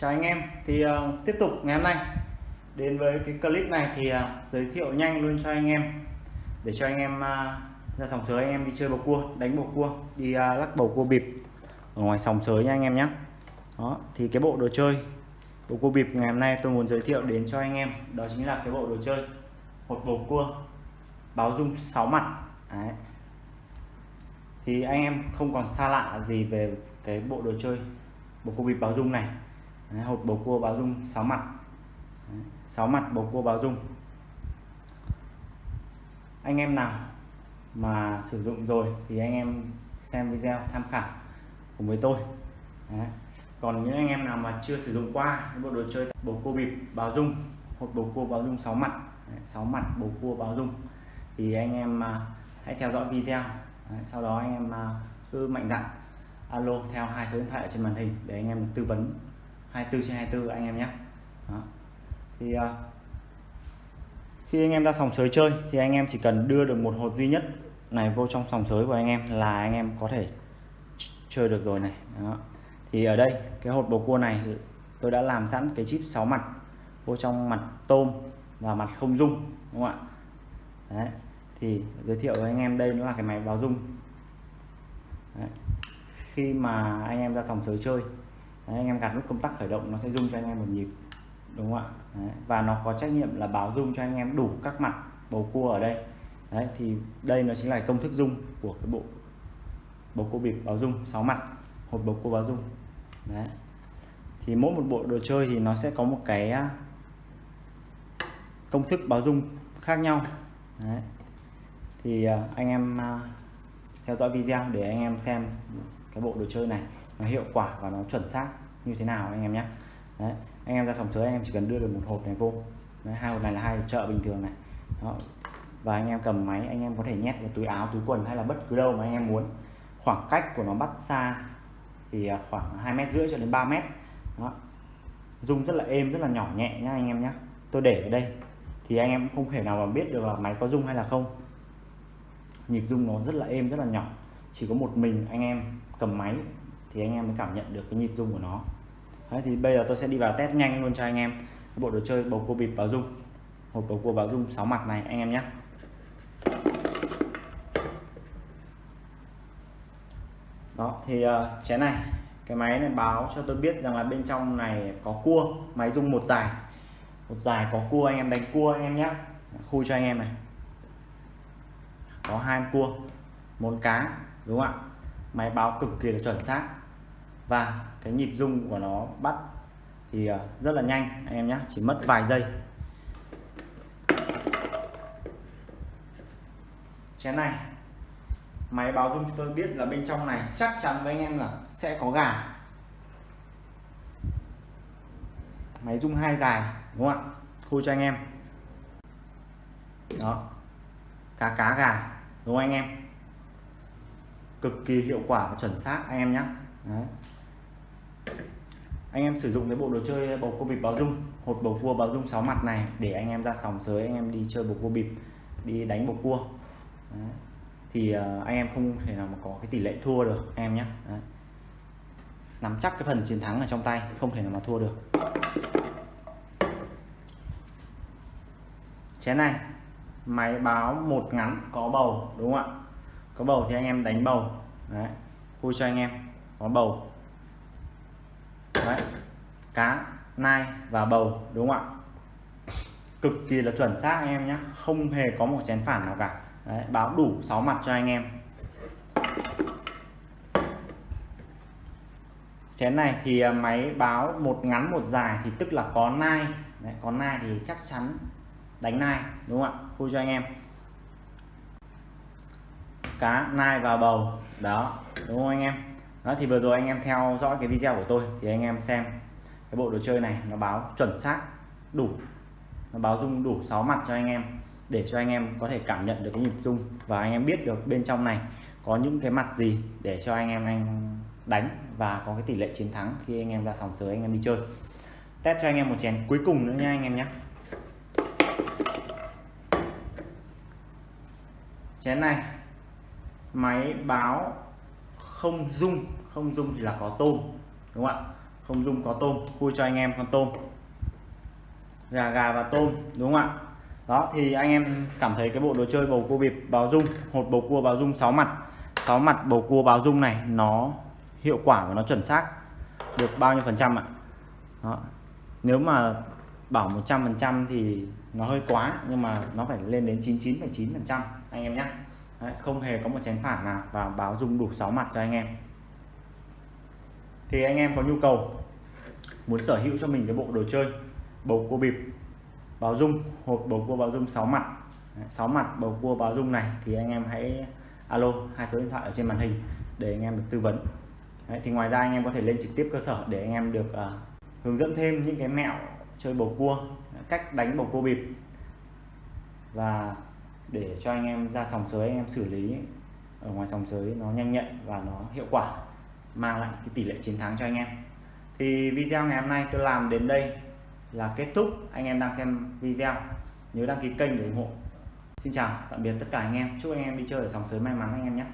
chào anh em. Thì uh, tiếp tục ngày hôm nay. Đến với cái clip này thì uh, giới thiệu nhanh luôn cho anh em. Để cho anh em uh, ra sòng sới anh em đi chơi bầu cua đánh bầu cua đi uh, lắc bầu cua bịp. Ở ngoài sòng sới nha anh em nhé đó thì cái bộ đồ chơi bầu cua bịp ngày hôm nay tôi muốn giới thiệu đến cho anh em. Đó chính là cái bộ đồ chơi hột bầu cua báo dung 6 mặt. Đấy. thì anh em không còn xa lạ gì về cái bộ đồ chơi bầu cua bịp báo dung này. Đấy, hột bầu cua báo dung 6 mặt. Đấy, 6 mặt bầu cua báo dung. Anh em nào mà sử dụng rồi thì anh em xem video tham khảo cùng với tôi. Đấy. còn những anh em nào mà chưa sử dụng qua những bộ đồ chơi bầu cua bịp báo dung hột bầu cua báo dung 6 mặt. Đấy, 6 mặt bầu cua báo dung. Thì anh em uh, hãy theo dõi video. Đấy, sau đó anh em uh, cứ mạnh dạn alo theo hai số điện thoại trên màn hình để anh em tư vấn. 24 trên 24 anh em nhé Đó. thì uh, khi anh em ra sòng sới chơi thì anh em chỉ cần đưa được một hột duy nhất này vô trong sòng sới của anh em là anh em có thể chơi được rồi này Đó. thì ở đây cái hột bầu cua này tôi đã làm sẵn cái chip 6 mặt vô trong mặt tôm và mặt không dung đúng không ạ Đấy. thì giới thiệu với anh em đây nó là cái máy báo dung Đấy. khi mà anh em ra sòng sới chơi Đấy, anh em gạt nút công tắc khởi động nó sẽ rung cho anh em một nhịp đúng không ạ Đấy. và nó có trách nhiệm là báo rung cho anh em đủ các mặt bầu cua ở đây Đấy, thì đây nó chính là công thức rung của cái bộ bầu cua bịp báo rung 6 mặt hộp bầu cua báo rung Đấy. thì mỗi một bộ đồ chơi thì nó sẽ có một cái à, công thức báo rung khác nhau Đấy. thì à, anh em à, theo dõi video để anh em xem cái bộ đồ chơi này nó hiệu quả và nó chuẩn xác như thế nào anh em nhé. Đấy. anh em ra sòng sới anh em chỉ cần đưa được một hộp này vô. Đấy, hai hộp này là hai chợ bình thường này. Đó. và anh em cầm máy anh em có thể nhét vào túi áo túi quần hay là bất cứ đâu mà anh em muốn. Khoảng cách của nó bắt xa thì à, khoảng hai mét rưỡi cho đến 3 mét. Đó. rung rất là êm rất là nhỏ nhẹ nhá anh em nhé tôi để ở đây thì anh em không thể nào mà biết được là máy có rung hay là không. Nhịp rung nó rất là êm rất là nhỏ. Chỉ có một mình anh em cầm máy thì anh em mới cảm nhận được cái nhịp rung của nó. Đấy, thì bây giờ tôi sẽ đi vào test nhanh luôn cho anh em. Bộ đồ chơi bầu cua bịp báo rung hộp bầu cua báo rung 6 mặt này anh em nhé. Đó thì uh, chén này cái máy này báo cho tôi biết rằng là bên trong này có cua máy rung một dài. Một dài có cua anh em đánh cua anh em nhé. Khui cho anh em này. Có hai cua một cá đúng không ạ? Máy báo cực kỳ là chuẩn xác và cái nhịp rung của nó bắt thì à, rất là nhanh, anh em nhé chỉ mất vài giây. Chén này, máy báo rung cho tôi biết là bên trong này chắc chắn với anh em là sẽ có gà. Máy rung hai dài đúng không ạ? Khui cho anh em. Đó, cá cá gà, đúng không anh em? Cực kỳ hiệu quả và chuẩn xác, anh em nhé Đấy anh em sử dụng cái bộ đồ chơi bầu cua bịp báo dung hột bầu cua báo dung 6 mặt này để anh em ra sòng sới anh em đi chơi bầu cua bịp đi đánh bầu cua. Đấy. thì uh, anh em không thể nào mà có cái tỷ lệ thua được anh em nhé. Đấy. nắm chắc cái phần chiến thắng ở trong tay không thể nào mà thua được. Chén này máy báo một ngắn có bầu đúng không ạ? Có bầu thì anh em đánh bầu. Đấy. Vui cho anh em có bầu đấy. Cá nai và bầu đúng không ạ? Cực kỳ là chuẩn xác anh em nhé. Không hề có một chén phản nào cả. Đấy, báo đủ 6 mặt cho anh em. Chén này thì à, máy báo một ngắn một dài thì tức là có nai. Đấy, có nai thì chắc chắn đánh nai đúng không ạ? Khui cho anh em. Cá nai và bầu. Đó đúng không anh em? Đó, thì vừa rồi anh em theo dõi cái video của tôi, thì anh em xem cái bộ đồ chơi này, nó báo chuẩn xác, đủ. Nó báo dung đủ 6 mặt cho anh em, để cho anh em có thể cảm nhận được cái nhịp dung và anh em biết được bên trong này có những cái mặt gì để cho anh em anh đánh và có cái tỷ lệ chiến thắng khi anh em ra sòng sới, anh em đi chơi. Test cho anh em một chén cuối cùng nữa nha anh em nhé. Chén này, máy báo không dung. Không dung thì là có tôm đúng không ạ? Không dung có tôm khui cho anh em con tôm. Gà gà và tôm đúng không ạ? Đó thì anh em cảm thấy cái bộ đồ chơi bầu cua bịp báo dung hột bầu cua báo dung 6 mặt. 6 mặt bầu cua báo dung này nó hiệu quả và nó chuẩn xác được bao nhiêu phần trăm ạ? Đó. nếu mà bảo 100 phần trăm thì nó hơi quá nhưng mà nó phải lên đến 99,9 phần trăm anh em nhé. Đấy, không hề có một chén phản nào và báo dung đủ 6 mặt cho anh em. Thì anh em có nhu cầu muốn sở hữu cho mình cái bộ đồ chơi bầu cua bịp báo dung hộp bầu cua báo dung 6 mặt. 6 mặt bầu cua báo dung này thì anh em hãy alo hai số điện thoại ở trên màn hình để anh em được tư vấn. Đấy, thì ngoài ra anh em có thể lên trực tiếp cơ sở để anh em được uh, hướng dẫn thêm những cái mẹo chơi bầu cua cách đánh bầu cua bịp. Và để cho anh em ra sòng sới, anh em xử lý ở ngoài sòng sới nó nhanh nhạy và nó hiệu quả, mang lại cái tỷ lệ chiến thắng cho anh em. Thì video ngày hôm nay tôi làm đến đây là kết thúc. Anh em đang xem video, nhớ đăng ký kênh để ủng hộ. Xin chào, tạm biệt tất cả anh em. Chúc anh em đi chơi ở sòng sới may mắn anh em nhé.